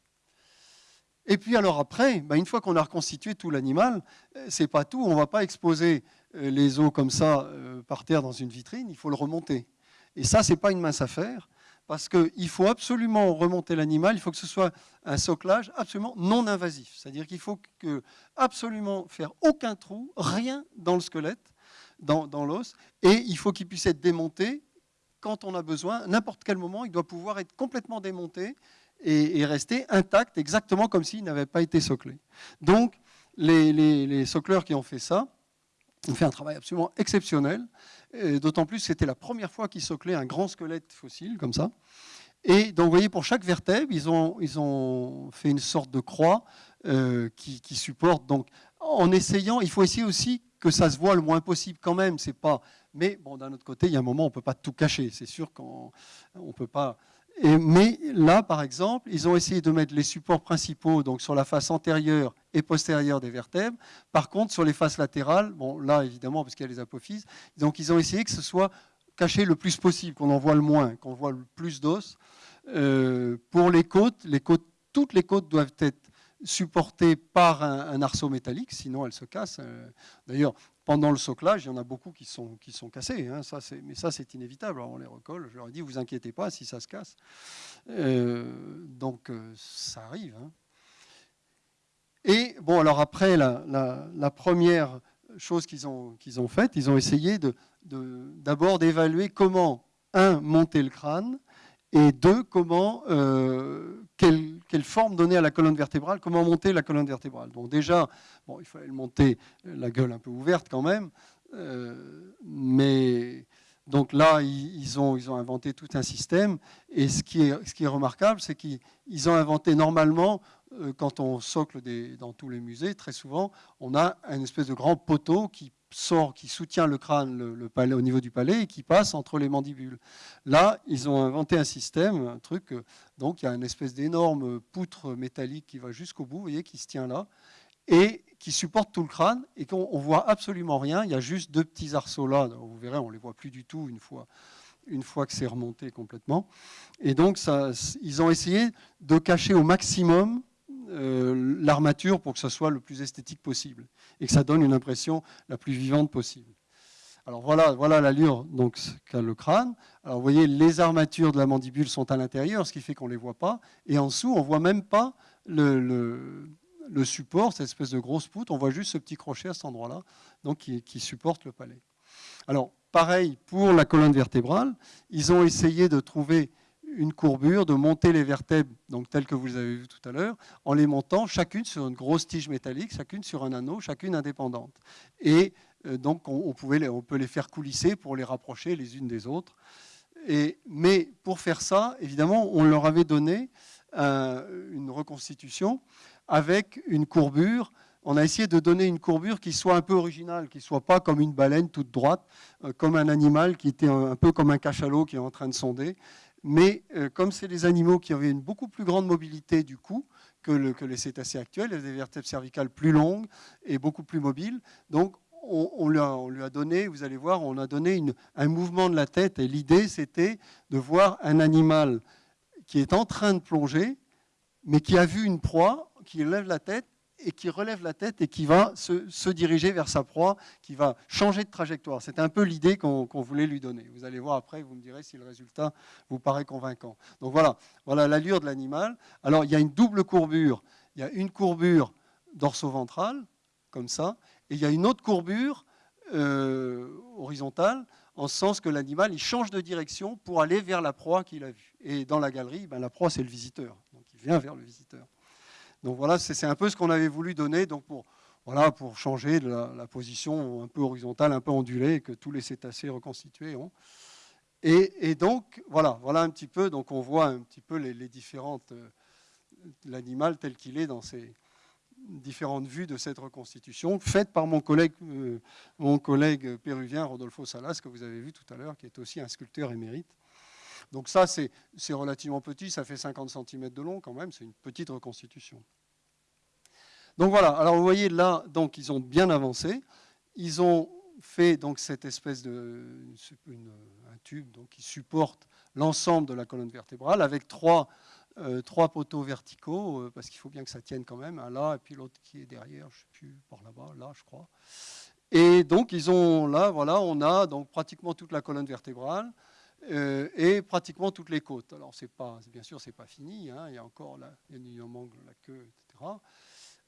[SPEAKER 1] Et puis alors après, bah, une fois qu'on a reconstitué tout l'animal, euh, c'est pas tout. On ne va pas exposer euh, les os comme ça euh, par terre dans une vitrine. Il faut le remonter. Et ça, c'est pas une mince affaire parce qu'il faut absolument remonter l'animal. Il faut que ce soit un soclage absolument non invasif. C'est-à-dire qu'il faut absolument faire aucun trou, rien dans le squelette, dans, l'os, et il faut qu'il puisse être démonté quand on a besoin, n'importe quel moment, il doit pouvoir être complètement démonté et, rester intact, exactement comme s'il n'avait pas été soclé. Donc, les, les, socleurs qui ont fait ça ont fait un travail absolument exceptionnel, d'autant plus que c'était la première fois qu'ils soclaient un grand squelette fossile, comme ça. Et donc, vous voyez, pour chaque vertèbre, ils ont, ils ont fait une sorte de croix euh, qui, qui, supporte. Donc, en essayant, il faut essayer aussi que ça se voit le moins possible quand même. C'est pas. Mais bon, d'un autre côté, il y a un moment, on ne peut pas tout cacher. C'est sûr qu'on ne peut pas. Mais là, par exemple, ils ont essayé de mettre les supports principaux donc sur la face antérieure et postérieure des vertèbres. Par contre, sur les faces latérales, bon, là, évidemment, parce qu'il y a les apophyses, donc ils ont essayé que ce soit caché le plus possible, qu'on en voit le moins, qu'on voit le plus d'os. Euh, pour les côtes, les côtes, toutes les côtes doivent être supportées par un, arceau métallique, sinon elles se cassent. Euh, d'ailleurs, pendant le soclage, il y en a beaucoup qui sont, qui sont cassés. Hein, mais ça, c'est inévitable. Alors, on les recolle. Je leur ai dit, vous inquiétez pas si ça se casse. Euh, donc, ça arrive. Hein. Et bon, alors après, la, première chose qu'ils ont, qu'ils ont faite, ils ont essayé d'abord d'évaluer comment, un, monter le crâne, et deux, comment, euh, quelle, forme donner à la colonne vertébrale, comment monter la colonne vertébrale. Donc déjà, bon, il fallait le monter la gueule un peu ouverte quand même, euh, mais donc là, ils ont, ils ont inventé tout un système, et ce qui est, ce qui est remarquable, c'est qu'ils ont inventé normalement, euh, quand on socle dans tous les musées, très souvent, on a une espèce de grand poteau qui sort, qui soutient le crâne au niveau du palais et qui passe entre les mandibules. Là, ils ont inventé un système, un truc, euh, donc il y a une espèce d'énorme poutre métallique qui va jusqu'au bout, vous voyez, qui se tient là, et qui supporte tout le crâne, et qu'on voit absolument rien, il y a juste deux petits arceaux là, vous verrez, on ne les voit plus du tout une fois, une fois que c'est remonté complètement. Et donc, ils ont essayé de cacher au maximum euh, l'armature pour que ce soit le plus esthétique possible et que ça donne une impression la plus vivante possible. Alors voilà, voilà l'allure qu'a le crâne. Alors vous voyez, les armatures de la mandibule sont à l'intérieur, ce qui fait qu'on ne les voit pas. Et en dessous, on ne voit même pas le, le, support, cette espèce de grosse poutre. On voit juste ce petit crochet à cet endroit-là, donc qui, qui supporte le palais. Alors pareil pour la colonne vertébrale. Ils ont essayé de trouver une courbure, de monter les vertèbres, donc telles que vous les avez vues tout à l'heure, en les montant chacune sur une grosse tige métallique, chacune sur un anneau, chacune indépendante. Et euh, donc on, pouvait on peut les faire coulisser pour les rapprocher les unes des autres. Et, mais pour faire ça, évidemment, on leur avait donné une reconstitution avec une courbure. On a essayé de donner une courbure qui soit un peu originale, qui ne soit pas comme une baleine toute droite, euh, comme un animal qui était un peu comme un cachalot qui est en train de sonder, mais euh, comme c'est des animaux qui avaient une beaucoup plus grande mobilité du cou que, les cétacés actuels, il y a des vertèbres cervicales plus longues et beaucoup plus mobiles, donc on, lui, a, donné, vous allez voir, on a donné un mouvement de la tête et l'idée c'était de voir un animal qui est en train de plonger, mais qui a vu une proie, qui lève la tête et qui relève la tête et qui va se, diriger vers sa proie, qui va changer de trajectoire. C'est un peu l'idée qu'on voulait lui donner. Vous allez voir après, vous me direz si le résultat vous paraît convaincant. Donc voilà, voilà l'allure de l'animal. Alors il y a une double courbure. Il y a une courbure dorso-ventrale, comme ça, et il y a une autre courbure euh, horizontale, en ce sens que l'animal il change de direction pour aller vers la proie qu'il a vue. Et dans la galerie, ben, la proie c'est le visiteur, donc il vient vers le visiteur. Donc voilà, c'est un peu ce qu'on avait voulu donner donc pour, changer la, position un peu horizontale, un peu ondulée que tous les cétacés reconstitués ont. Et, donc, voilà, voilà un petit peu, donc on voit un petit peu les, différentes, euh, l'animal tel qu'il est dans ces différentes vues de cette reconstitution, faite par euh, mon collègue péruvien Rodolfo Salas, que vous avez vu tout à l'heure, qui est aussi un sculpteur émérite. Donc ça, c'est relativement petit, ça fait 50 cm de long quand même, c'est une petite reconstitution. Donc voilà, alors vous voyez là, donc ils ont bien avancé. Ils ont fait donc cette espèce de un tube donc, qui supporte l'ensemble de la colonne vertébrale avec trois, euh, trois poteaux verticaux, euh, parce qu'il faut bien que ça tienne quand même, un là et puis l'autre qui est derrière, je ne sais plus, par là-bas, là je crois. Et donc ils ont là, voilà, on a donc pratiquement toute la colonne vertébrale. Euh, et pratiquement toutes les côtes. Alors, pas, bien sûr, c'est pas fini. Hein, il y a encore la, il la queue, etc.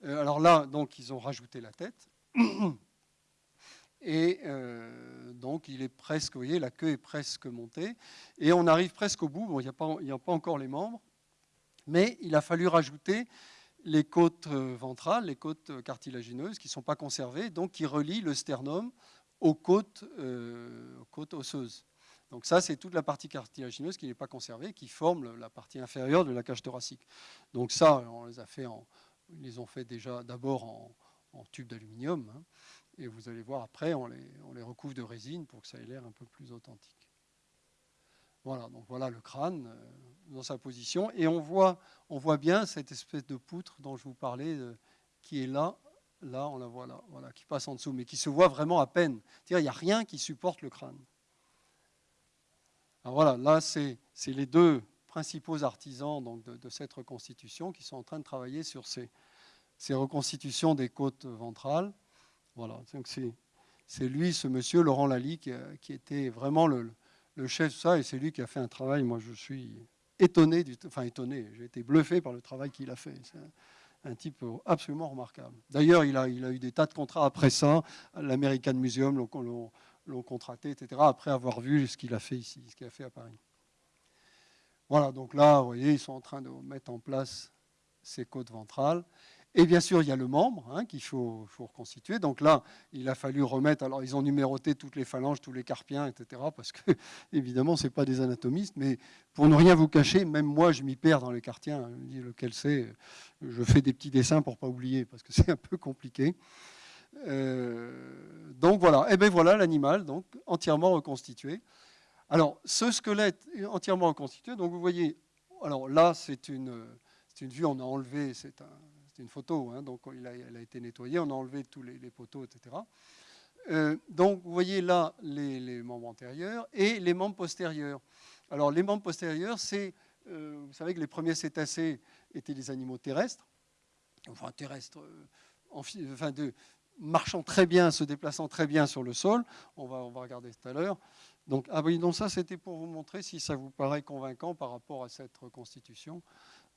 [SPEAKER 1] Euh, alors là, donc, ils ont rajouté la tête. Et euh, donc, il est presque, vous voyez, la queue est presque montée. Et on arrive presque au bout. Bon, il n'y a, pas, a pas encore les membres. Mais il a fallu rajouter les côtes ventrales, les côtes cartilagineuses qui ne sont pas conservées, donc qui relient le sternum aux côtes osseuses. Donc ça, c'est toute la partie cartilagineuse qui n'est pas conservée, qui forme la partie inférieure de la cage thoracique. Donc ça, on les a fait en, ils les ont fait déjà d'abord en, tube d'aluminium, hein, et vous allez voir après, on les, recouvre de résine pour que ça ait l'air un peu plus authentique. Voilà, donc voilà le crâne euh, dans sa position, et on voit, on voit bien cette espèce de poutre dont je vous parlais, euh, qui est là, là, on la voit là, voilà, qui passe en dessous, mais qui se voit vraiment à peine. C'est-à-dire, il n'y a rien qui supporte le crâne. Voilà, là, c'est les deux principaux artisans donc, de, cette reconstitution qui sont en train de travailler sur ces, reconstitutions des côtes ventrales. Voilà, c'est lui, ce monsieur, Laurent Lally, qui, qui était vraiment le, chef de ça, et c'est lui qui a fait un travail, moi je suis étonné, du, enfin étonné, j'ai été bluffé par le travail qu'il a fait. C'est un, type absolument remarquable. D'ailleurs, il a, eu des tas de contrats après ça, l'American Museum contracté, etc., après avoir vu ce qu'il a fait ici, ce qu'il a fait à Paris. Voilà, donc là, vous voyez, ils sont en train de mettre en place ces côtes ventrales. Et bien sûr, il y a le membre hein, qu'il faut, reconstituer. Donc là, il a fallu remettre. Alors, ils ont numéroté toutes les phalanges, tous les carpiens, etc. Parce que, [LAUGHS] évidemment, ce n'est pas des anatomistes. Mais pour ne rien vous cacher, même moi, je m'y perds dans les me dis lequel c'est? Je fais des petits dessins pour ne pas oublier, parce que [LAUGHS] c'est un peu compliqué. Euh, donc voilà. Et eh bien voilà l'animal, donc entièrement reconstitué. Alors, ce squelette entièrement reconstitué. Donc, vous voyez, alors là, c'est une, une vue, on a enlevé, c'est une photo, hein, donc il a, elle a été nettoyée, on a enlevé tous les, poteaux, etc. Euh, donc, vous voyez là les, membres antérieurs et les membres postérieurs. Alors, les membres postérieurs, c'est, euh, vous savez que les premiers cétacés étaient des animaux terrestres, enfin terrestres, euh, enfin de, marchant très bien, se déplaçant très bien sur le sol. On va, on va regarder tout à l'heure. Donc, ah oui, donc ça, c'était pour vous montrer si ça vous paraît convaincant par rapport à cette reconstitution.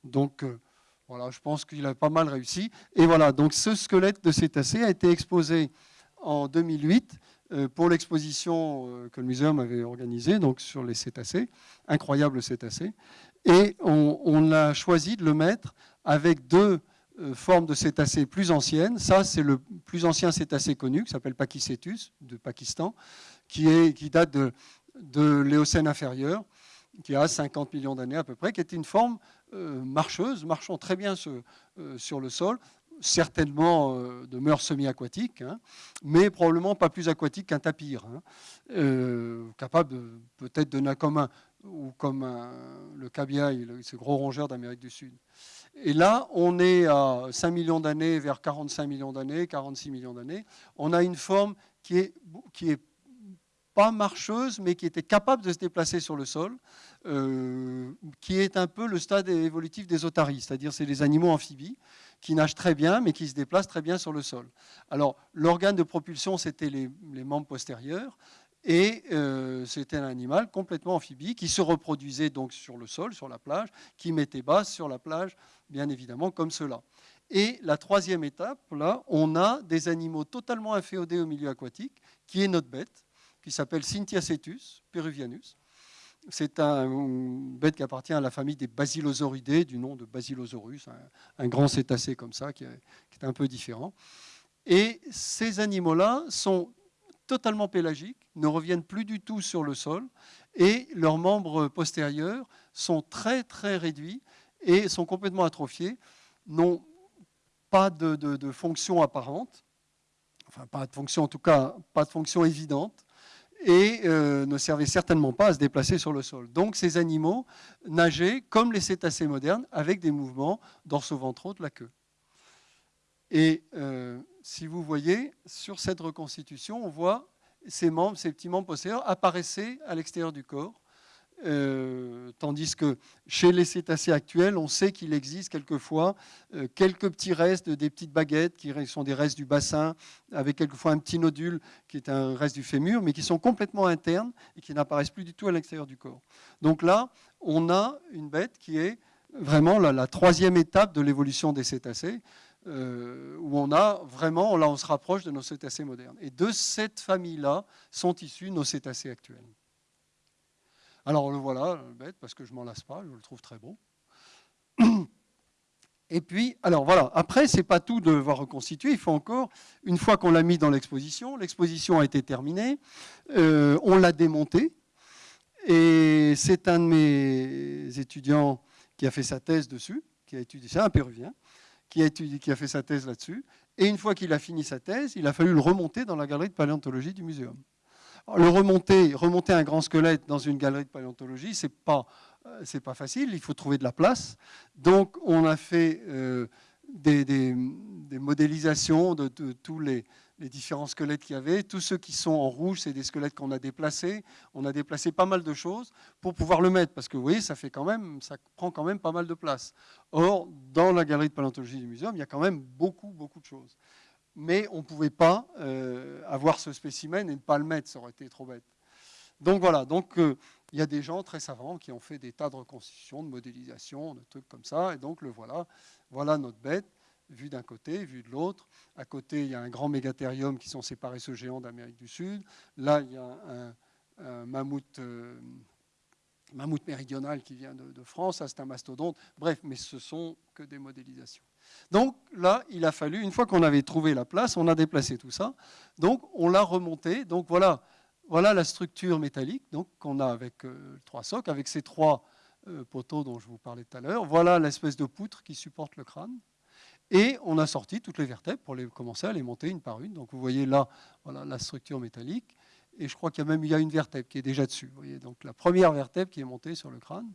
[SPEAKER 1] Donc, euh, voilà, je pense qu'il a pas mal réussi. Et voilà, donc ce squelette de cétacé a été exposé en 2008 euh, pour l'exposition euh, que le muséum avait organisée donc sur les cétacés, incroyable cétacés. Et on, on, a choisi de le mettre avec deux formes de cétacés plus anciennes. Ça, c'est le plus ancien cétacé connu, qui s'appelle Pachycetus, de Pakistan qui, est, qui date de, de l'Éocène inférieur, qui a 50 millions d'années à peu près, qui était une forme euh, marcheuse, marchant très bien euh, sur le sol, certainement euh, de mœurs semi-aquatiques, hein, mais probablement pas plus aquatique qu'un tapir, hein, capable peut-être de nain commun, ou comme le cabiai, ce gros rongeur d'Amérique du Sud. Et là, on est à 5 millions d'années vers 45 millions d'années, 46 millions d'années. On a une forme qui est, qui est pas marcheuse, mais qui était capable de se déplacer sur le sol, euh, qui est un peu le stade évolutif des otaries, c'est-à-dire c'est des animaux amphibies qui nagent très bien, mais qui se déplacent très bien sur le sol. Alors, l'organe de propulsion, c'était les, membres postérieurs, et euh, c'était un animal complètement amphibie qui se reproduisait donc sur le sol, sur la plage, qui mettait base sur la plage, bien évidemment, comme cela. Et la troisième étape, là, on a des animaux totalement inféodés au milieu aquatique, qui est notre bête, qui s'appelle Cetus peruvianus. C'est un, une bête qui appartient à la famille des basilosauridés, du nom de Basilosaurus, un, grand cétacé comme ça, qui est, un peu différent. Et ces animaux-là sont totalement pélagiques, ne reviennent plus du tout sur le sol, et leurs membres postérieurs sont très très réduits et sont complètement atrophiés, n'ont pas de, fonction apparente, enfin pas de fonction en tout cas, pas de fonction évidente, et euh, ne servaient certainement pas à se déplacer sur le sol. Donc ces animaux nageaient comme les cétacés modernes avec des mouvements dorso-ventraux de la queue. Et euh, si vous voyez, sur cette reconstitution, on voit ces membres, ces petits membres postérieurs apparaissaient à l'extérieur du corps euh, tandis que chez les cétacés actuels, on sait qu'il existe quelquefois euh, quelques petits restes, des petites baguettes qui sont des restes du bassin, avec quelquefois un petit nodule qui est un reste du fémur, mais qui sont complètement internes et qui n'apparaissent plus du tout à l'extérieur du corps. Donc là, on a une bête qui est vraiment la, troisième étape de l'évolution des cétacés, euh, où on a vraiment, là on se rapproche de nos cétacés modernes. Et de cette famille-là sont issus nos cétacés actuels. Alors le voilà, le bête, parce que je m'en lasse pas, je le trouve très beau. Et puis, alors voilà, après, c'est pas tout de devoir reconstituer, il faut encore, une fois qu'on l'a mis dans l'exposition, l'exposition a été terminée, euh, on l'a démonté, et c'est un de mes étudiants qui a fait sa thèse dessus, qui a étudié, c'est un péruvien, qui a, fait sa thèse là-dessus, et une fois qu'il a fini sa thèse, il a fallu le remonter dans la galerie de paléontologie du muséum. le remonter, remonter un grand squelette dans une galerie de paléontologie, c'est pas euh, c'est pas facile, il faut trouver de la place. Donc on a fait euh, des, modélisations de, tous les, différents squelettes qu'il y avait. Tous ceux qui sont en rouge, c'est des squelettes qu'on a déplacés. On a déplacé pas mal de choses pour pouvoir le mettre, parce que vous voyez, ça, fait quand même, ça prend quand même pas mal de place. Or, dans la galerie de paléontologie du muséum, il y a quand même beaucoup, beaucoup de choses. Mais on ne pouvait pas euh, avoir ce spécimen et ne pas le mettre, ça aurait été trop bête. Donc voilà, donc il y a des gens très savants qui ont fait des tas de reconstitutions, de modélisation, de trucs comme ça. Et donc, le voilà. Voilà notre bête, vue d'un côté, vue de l'autre. À côté, il y a un grand mégathérium qui sont séparés ce géant d'Amérique du Sud. Là, il y a un, mammouth, euh, mammouth, méridional qui vient de, France. Ça, c'est un mastodonte. Bref, mais ce sont que des modélisations. Donc là, il a fallu, une fois qu'on avait trouvé la place, on a déplacé tout ça. Donc on l'a remonté. Donc voilà voilà la structure métallique qu'on a avec euh, trois socs, avec ces trois euh, poteaux dont je vous parlais tout à l'heure. Voilà l'espèce de poutre qui supporte le crâne. Et on a sorti toutes les vertèbres pour les, commencer à les monter une par une. Donc vous voyez là voilà, la structure métallique. Et je crois qu'il y a même il y a une vertèbre qui est déjà dessus. Vous voyez, donc la première vertèbre qui est montée sur le crâne.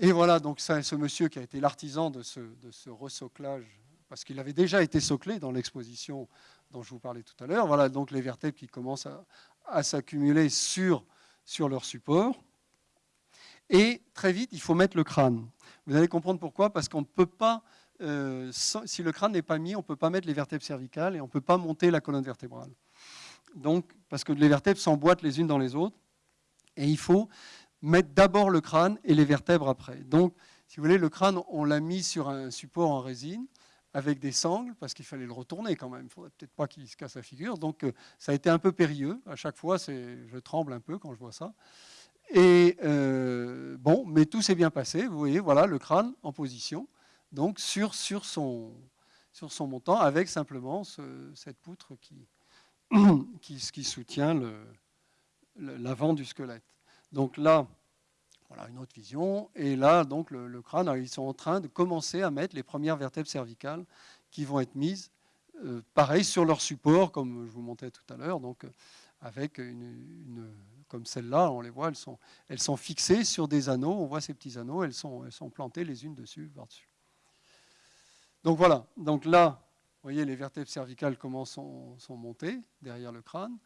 [SPEAKER 1] Et voilà, donc ce monsieur qui a été l'artisan de ce, de ce resoclage, parce qu'il avait déjà été soclé dans l'exposition dont je vous parlais tout à l'heure. Voilà donc les vertèbres qui commencent à, s'accumuler sur, sur leur support. Et très vite, il faut mettre le crâne. Vous allez comprendre pourquoi, parce qu'on ne peut pas, euh, si le crâne n'est pas mis, on ne peut pas mettre les vertèbres cervicales et on ne peut pas monter la colonne vertébrale. Donc, parce que les vertèbres s'emboîtent les unes dans les autres, et il faut mettre d'abord le crâne et les vertèbres après. Donc, si vous voulez, le crâne, on l'a mis sur un support en résine, avec des sangles, parce qu'il fallait le retourner quand même. Il ne faudrait peut-être pas qu'il se casse la figure. Donc euh, ça a été un peu périlleux. À chaque fois, je tremble un peu quand je vois ça. Et euh, bon, mais tout s'est bien passé. Vous voyez, voilà le crâne en position, donc sur, sur, son, sur son montant, avec simplement cette poutre qui, [CLEARS THROAT] qui, qui soutient l'avant du squelette. Donc là, voilà une autre vision. Et là, donc, le, crâne, ils sont en train de commencer à mettre les premières vertèbres cervicales qui vont être mises, euh, pareil, sur leur support, comme je vous montrais tout à l'heure, donc avec une, comme celle-là, on les voit, elles sont, elles sont fixées sur des anneaux. On voit ces petits anneaux, elles sont, elles sont plantées les unes dessus, par-dessus. Donc voilà. Donc là, vous voyez, les vertèbres cervicales comment sont, sont montées derrière le crâne.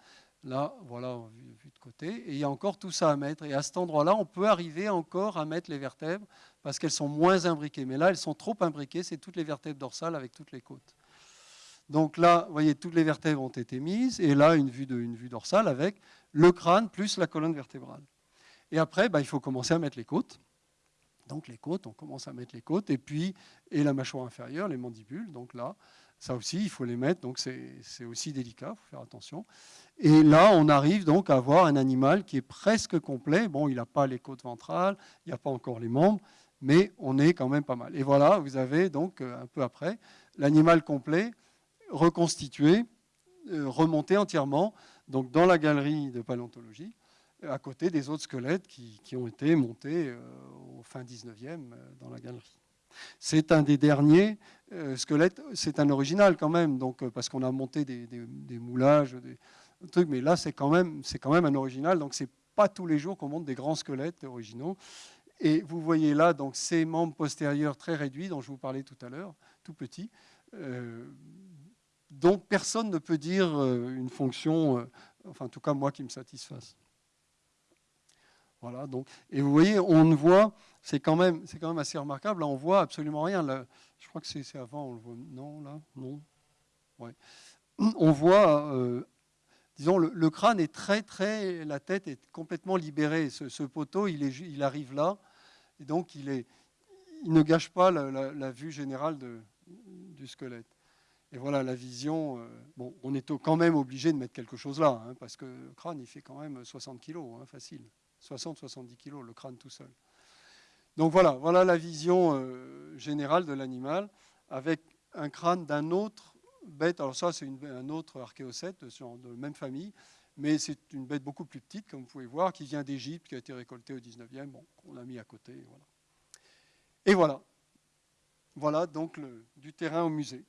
[SPEAKER 1] Là, voilà, vu, de côté. Et il y a encore tout ça à mettre. Et à cet endroit-là, on peut arriver encore à mettre les vertèbres parce qu'elles sont moins imbriquées. Mais là, elles sont trop imbriquées. C'est toutes les vertèbres dorsales avec toutes les côtes. Donc là, vous voyez, toutes les vertèbres ont été mises. Et là, une vue, de, vue dorsale avec le crâne plus la colonne vertébrale. Et après, bah, il faut commencer à mettre les côtes. Donc les côtes, on commence à mettre les côtes. Et puis, et la mâchoire inférieure, les mandibules. Donc là, ça aussi, il faut les mettre, donc c'est aussi délicat, il faut faire attention. Et là, on arrive donc à avoir un animal qui est presque complet. Bon, il n'a pas les côtes ventrales, il n'y a pas encore les membres, mais on est quand même pas mal. Et voilà, vous avez donc, euh, un peu après, l'animal complet, reconstitué, euh, remonté entièrement, donc dans la galerie de paléontologie, à côté des autres squelettes qui, ont été montés euh, au fin 19e dans la galerie. C'est un des derniers euh, squelettes, c'est un original quand même, donc, euh, parce qu'on a monté des, moulages, des trucs, mais là c'est quand, même, quand même un original, donc c'est pas tous les jours qu'on monte des grands squelettes originaux. Et vous voyez là donc ces membres postérieurs très réduits dont je vous parlais tout à l'heure, tout petits, euh, dont personne ne peut dire une fonction, enfin en tout cas moi qui me satisfasse. Voilà, donc, et vous voyez, on ne voit, c'est quand, même, quand même assez remarquable, là on voit absolument rien. Je crois que c'est avant, on le voit. Non, là, non. Ouais. [CLEARS THROAT] On voit, euh, disons, le, crâne est très, très, la tête est complètement libérée. Ce, poteau, il, arrive là, et donc il, est, il ne gâche pas la, vue générale du squelette. Et voilà la vision. Euh, bon, on est quand même obligé de mettre quelque chose là, hein, parce que le crâne, il fait quand même 60 kg, hein, facile. 60-70 kg, le crâne tout seul. Donc voilà, voilà la vision euh, générale de l'animal avec un crâne d'un autre bête. Alors ça, c'est un autre archéocète de la même famille, mais c'est une bête beaucoup plus petite, comme vous pouvez voir, qui vient d'Égypte, qui a été récoltée au 19e, bon, qu'on a mis à côté. Voilà. Et voilà. Voilà donc du terrain au musée.